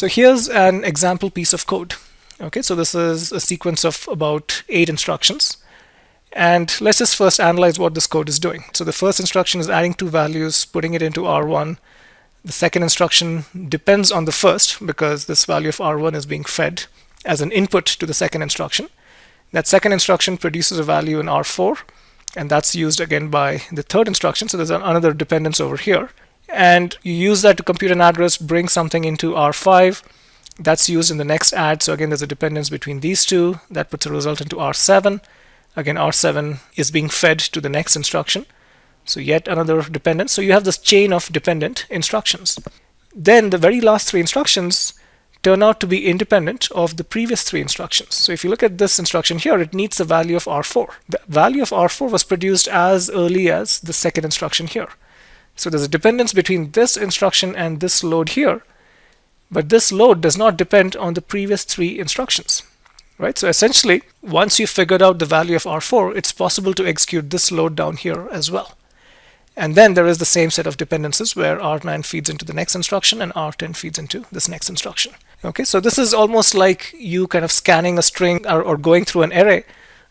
So here's an example piece of code. Okay, so this is a sequence of about eight instructions. And let's just first analyze what this code is doing. So the first instruction is adding two values, putting it into R1. The second instruction depends on the first because this value of R1 is being fed as an input to the second instruction. That second instruction produces a value in R4 and that's used again by the third instruction. So there's another dependence over here. And you use that to compute an address, bring something into R5. That's used in the next add. So again, there's a dependence between these two. That puts a result into R7. Again, R7 is being fed to the next instruction. So yet another dependence. So you have this chain of dependent instructions. Then the very last three instructions turn out to be independent of the previous three instructions. So if you look at this instruction here, it needs the value of R4. The value of R4 was produced as early as the second instruction here. So there's a dependence between this instruction and this load here, but this load does not depend on the previous three instructions right? So essentially, once you've figured out the value of R4, it's possible to execute this load down here as well. And then there is the same set of dependencies where R9 feeds into the next instruction and R10 feeds into this next instruction. Okay, so this is almost like you kind of scanning a string or, or going through an array,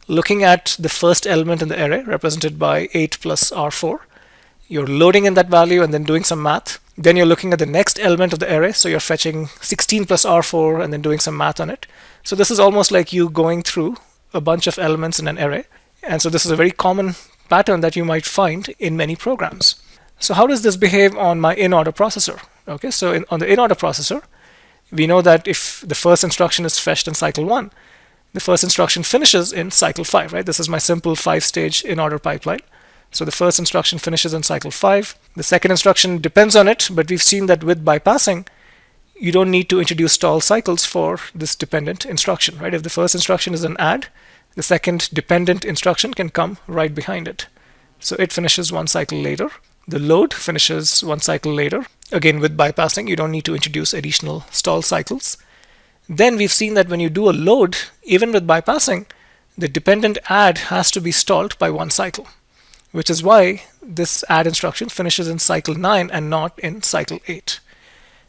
looking at the first element in the array represented by 8 plus R4. You're loading in that value and then doing some math. Then you're looking at the next element of the array. So you're fetching 16 plus R4 and then doing some math on it. So this is almost like you going through a bunch of elements in an array. And so this is a very common pattern that you might find in many programs. So how does this behave on my in-order processor? Okay, so in, on the in-order processor, we know that if the first instruction is fetched in cycle 1, the first instruction finishes in cycle 5, right? This is my simple five-stage in-order pipeline. So the first instruction finishes in cycle 5. The second instruction depends on it, but we've seen that with bypassing, you don't need to introduce stall cycles for this dependent instruction, right? If the first instruction is an add, the second dependent instruction can come right behind it. So it finishes one cycle later. The load finishes one cycle later. Again, with bypassing, you don't need to introduce additional stall cycles. Then we've seen that when you do a load, even with bypassing, the dependent add has to be stalled by one cycle, which is why this add instruction finishes in cycle 9 and not in cycle 8.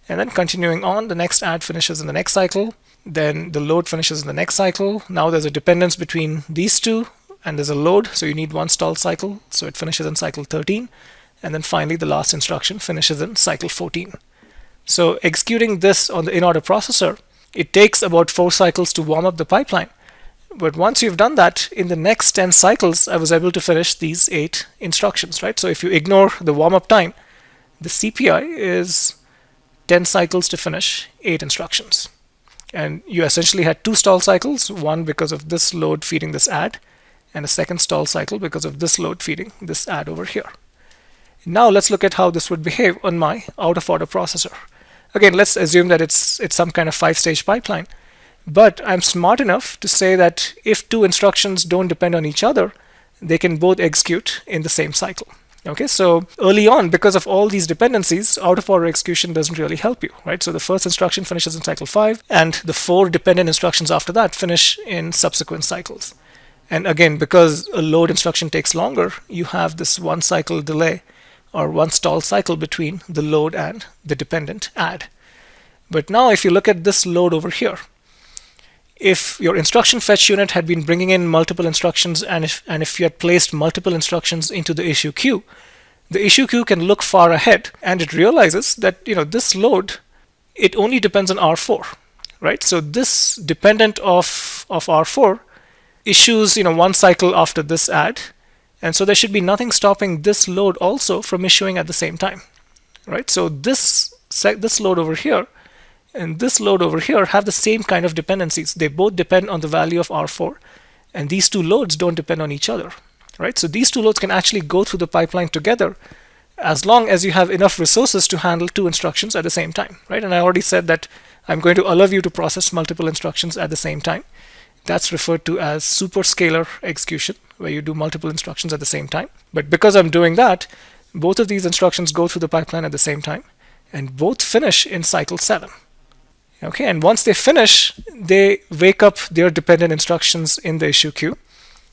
And then continuing on, the next add finishes in the next cycle. Then the load finishes in the next cycle. Now there's a dependence between these two, and there's a load, so you need one stall cycle. So it finishes in cycle 13. And then finally, the last instruction finishes in cycle 14. So executing this on the in-order processor, it takes about four cycles to warm up the pipeline. But once you've done that, in the next 10 cycles, I was able to finish these eight instructions, right? So if you ignore the warm-up time, the CPI is 10 cycles to finish eight instructions. And you essentially had two stall cycles, one because of this load feeding this add, and a second stall cycle because of this load feeding this add over here. Now let's look at how this would behave on my out-of-order processor. Again, let's assume that it's, it's some kind of five-stage pipeline. But I'm smart enough to say that if two instructions don't depend on each other, they can both execute in the same cycle. Okay, so early on, because of all these dependencies, out-of-order execution doesn't really help you, right? So the first instruction finishes in cycle 5, and the four dependent instructions after that finish in subsequent cycles. And again, because a load instruction takes longer, you have this one cycle delay or one stall cycle between the load and the dependent add. But now if you look at this load over here, if your instruction fetch unit had been bringing in multiple instructions and if, and if you had placed multiple instructions into the issue queue, the issue queue can look far ahead and it realizes that you know this load, it only depends on R4, right? So this dependent of, of R4 issues you know one cycle after this add and so there should be nothing stopping this load also from issuing at the same time, right? So this, this load over here and this load over here have the same kind of dependencies. They both depend on the value of R4 and these two loads don't depend on each other, right? So these two loads can actually go through the pipeline together as long as you have enough resources to handle two instructions at the same time, right? And I already said that I'm going to allow you to process multiple instructions at the same time. That's referred to as superscalar execution, where you do multiple instructions at the same time. But because I'm doing that, both of these instructions go through the pipeline at the same time, and both finish in cycle 7. Okay, and once they finish, they wake up their dependent instructions in the issue queue.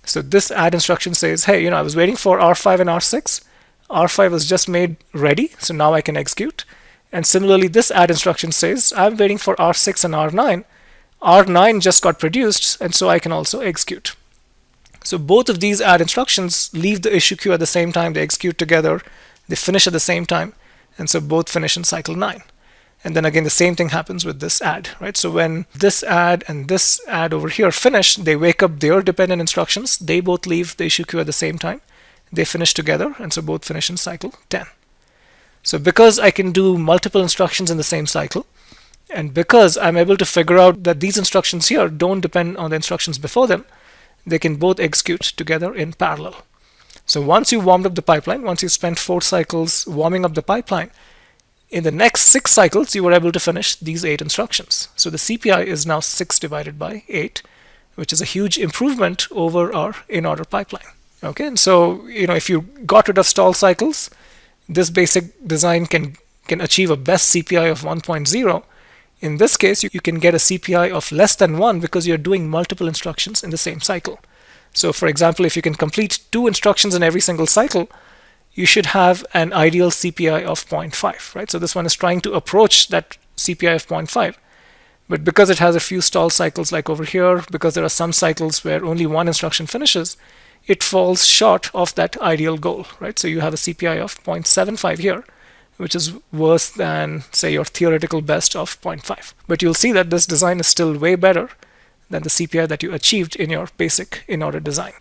So this add instruction says, hey, you know, I was waiting for R5 and R6. R5 was just made ready, so now I can execute. And similarly, this add instruction says, I'm waiting for R6 and R9. R9 just got produced, and so I can also execute. So both of these add instructions leave the issue queue at the same time, they execute together, they finish at the same time, and so both finish in cycle 9. And then again, the same thing happens with this add, right? So when this add and this add over here finish, they wake up their dependent instructions. They both leave the issue queue at the same time. They finish together, and so both finish in cycle 10. So because I can do multiple instructions in the same cycle, and because I'm able to figure out that these instructions here don't depend on the instructions before them, they can both execute together in parallel. So once you warmed up the pipeline, once you spent four cycles warming up the pipeline, in the next six cycles, you were able to finish these eight instructions. So the CPI is now 6 divided by 8, which is a huge improvement over our in-order pipeline. Okay, and so you know if you got rid of stall cycles, this basic design can can achieve a best CPI of 1.0. In this case, you, you can get a CPI of less than 1 because you're doing multiple instructions in the same cycle. So for example, if you can complete two instructions in every single cycle, you should have an ideal CPI of 0.5, right? So this one is trying to approach that CPI of 0.5. But because it has a few stall cycles like over here, because there are some cycles where only one instruction finishes, it falls short of that ideal goal, right? So you have a CPI of 0.75 here, which is worse than, say, your theoretical best of 0.5. But you'll see that this design is still way better than the CPI that you achieved in your basic in-order design.